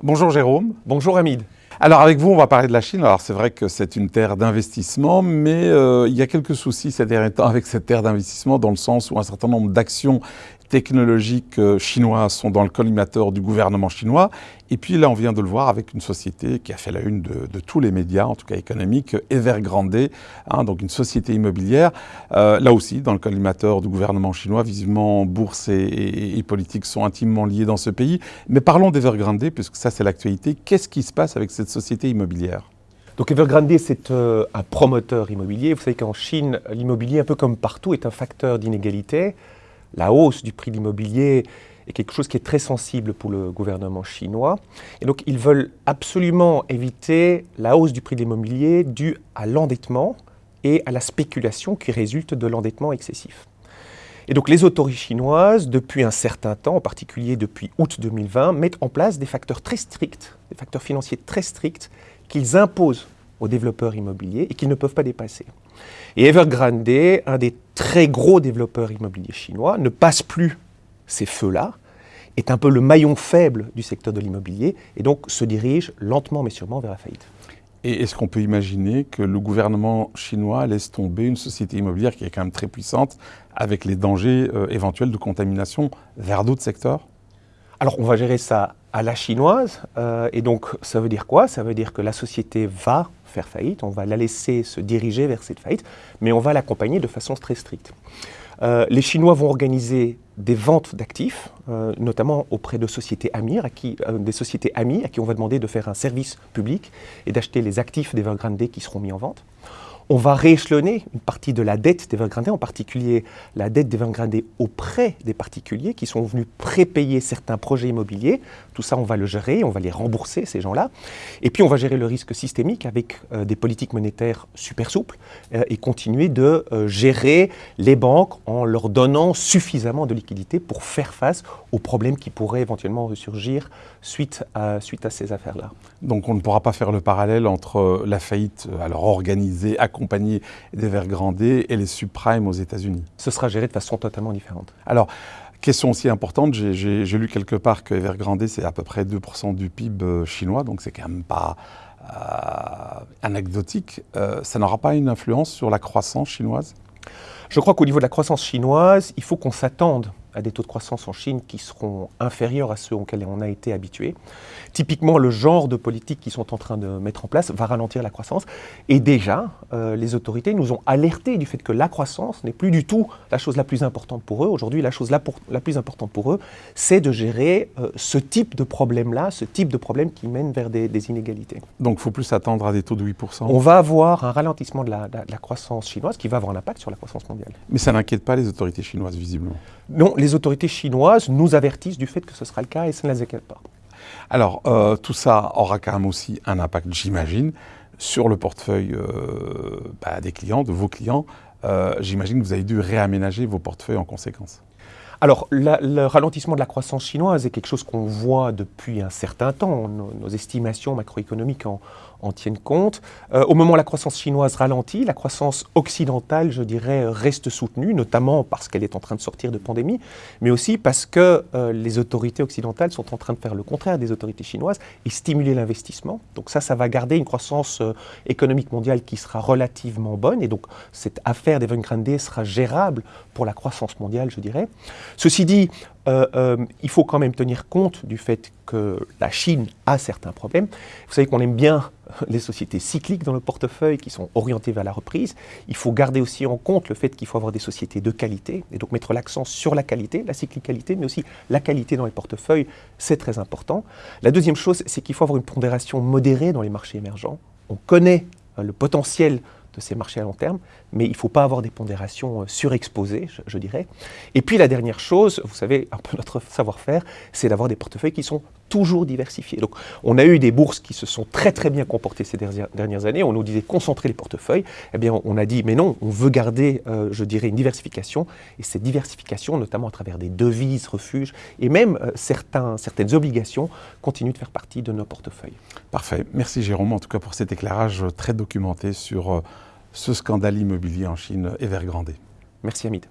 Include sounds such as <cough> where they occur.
Bonjour Jérôme. Bonjour Hamid. Alors avec vous, on va parler de la Chine. Alors c'est vrai que c'est une terre d'investissement, mais euh, il y a quelques soucis ces derniers temps avec cette terre d'investissement dans le sens où un certain nombre d'actions technologiques euh, chinoises sont dans le collimateur du gouvernement chinois. Et puis là, on vient de le voir avec une société qui a fait la une de, tous les médias, en tout cas économiques, Evergrande, hein, donc une société immobilière. Euh, là aussi, dans le collimateur du gouvernement chinois, visiblement, bourse et, et, politique sont intimement liés dans ce pays. Mais parlons d'Evergrande, puisque ça, c'est l'actualité. Qu'est-ce qui se passe avec cette société immobilière donc Evergrande, c'est euh, un promoteur immobilier. Vous savez qu'en Chine, l'immobilier, un peu comme partout, est un facteur d'inégalité la hausse du prix de l'immobilier est quelque chose qui est très sensible pour le gouvernement chinois. Et donc, ils veulent absolument éviter la hausse du prix de l'immobilier due à l'endettement et à la spéculation qui résulte de l'endettement excessif. Et donc, les autorités chinoises, depuis un certain temps, en particulier depuis août 2020, mettent en place des facteurs très stricts, des facteurs financiers très stricts qu'ils imposent aux développeurs immobiliers et qu'ils ne peuvent pas dépasser. Et Evergrande, un des très gros développeurs immobiliers chinois, ne passe plus ces feux-là, est un peu le maillon faible du secteur de l'immobilier et donc se dirige lentement mais sûrement vers la faillite. Et est-ce qu'on peut imaginer que le gouvernement chinois laisse tomber une société immobilière qui est quand même très puissante avec les dangers euh, éventuels de contamination vers d'autres secteurs? Alors on va gérer ça à la chinoise euh, et donc ça veut dire quoi? Ça veut dire que la société va faire faillite, on va la laisser se diriger vers cette faillite, mais on va l'accompagner de façon très stricte. Euh, les Chinois vont organiser des ventes d'actifs, euh, notamment auprès de sociétés amies, à qui, euh, des sociétés à qui on va demander de faire un service public et d'acheter les actifs d'Evergrande qui seront mis en vente. On va rééchelonner une partie de la dette d'Evergrande, en particulier la dette d'Evergrande auprès des particuliers qui sont venus prépayer certains projets immobiliers. Tout ça, on va le gérer, on va les rembourser, ces gens-là. Et puis, on va gérer le risque systémique avec euh, des politiques monétaires super souples euh, et continuer de euh, gérer les banques en leur donnant suffisamment de liquidités pour faire face aux problèmes qui pourraient éventuellement ressurgir suite à, suite à ces affaires-là. Donc, on ne pourra pas faire le parallèle entre la faillite alors organisée, compagnie d'Evergrande et les subprimes aux États-Unis. Ce sera géré de façon totalement différente. Alors, question aussi importante, j'ai lu quelque part que Evergrande, c'est à peu près 2% du PIB euh, chinois, donc c'est quand même pas euh, anecdotique. Euh, ça n'aura pas une influence sur la croissance chinoise? Je crois qu'au niveau de la croissance chinoise, il faut qu'on s'attende à des taux de croissance en Chine qui seront inférieurs à ceux auxquels on a été habitué. Typiquement, le genre de politique qu'ils sont en train de mettre en place va ralentir la croissance. Et déjà, euh, les autorités nous ont alertés du fait que la croissance n'est plus du tout la chose la plus importante pour eux. Aujourd'hui, la chose la, plus importante pour eux, c'est de gérer euh, ce type de problème-là, ce type de problème qui mène vers des, inégalités. Donc, il faut plus s'attendre à des taux de 8% On va avoir un ralentissement de la, de la croissance chinoise qui va avoir un impact sur la croissance mondiale. Mais ça n'inquiète pas les autorités chinoises, visiblement Non, les autorités chinoises nous avertissent du fait que ce sera le cas et ça ne les inquiète pas. Alors, euh, tout ça aura quand même aussi un impact, j'imagine, sur le portefeuille euh, bah, des clients, de vos clients. Euh, j'imagine que vous avez dû réaménager vos portefeuilles en conséquence. Alors, le ralentissement de la croissance chinoise est quelque chose qu'on voit depuis un certain temps. Nos, estimations macroéconomiques en, tiennent compte. Euh, au moment où la croissance chinoise ralentit, la croissance occidentale, je dirais, reste soutenue, notamment parce qu'elle est en train de sortir de pandémie, mais aussi parce que euh, les autorités occidentales sont en train de faire le contraire des autorités chinoises et stimuler l'investissement. Donc ça, ça va garder une croissance euh, économique mondiale qui sera relativement bonne. Et donc, cette affaire d'Evergrande sera gérable pour la croissance mondiale, je dirais. Ceci dit, euh, euh, il faut quand même tenir compte du fait que la Chine a certains problèmes. Vous savez qu'on aime bien <laughs> les sociétés cycliques dans le portefeuille qui sont orientées vers la reprise. Il faut garder aussi en compte le fait qu'il faut avoir des sociétés de qualité et donc mettre l'accent sur la qualité, la cyclicalité, mais aussi la qualité dans les portefeuilles, c'est très important. La deuxième chose, c'est qu'il faut avoir une pondération modérée dans les marchés émergents. On connaît euh, le potentiel de ces marchés à long terme, mais il ne faut pas avoir des pondérations euh, surexposées, je, dirais. Et puis la dernière chose, vous savez, un peu notre savoir-faire, c'est d'avoir des portefeuilles qui sont toujours diversifiés. Donc on a eu des bourses qui se sont très très bien comportées ces dernières années, on nous disait concentrer les portefeuilles, eh bien on a dit mais non, on veut garder, euh, je dirais, une diversification, et cette diversification, notamment à travers des devises, refuges, et même euh, certains, certaines obligations, continue de faire partie de nos portefeuilles. Parfait, merci Jérôme en tout cas pour cet éclairage très documenté sur ce scandale immobilier en Chine Evergrande. Merci Hamid.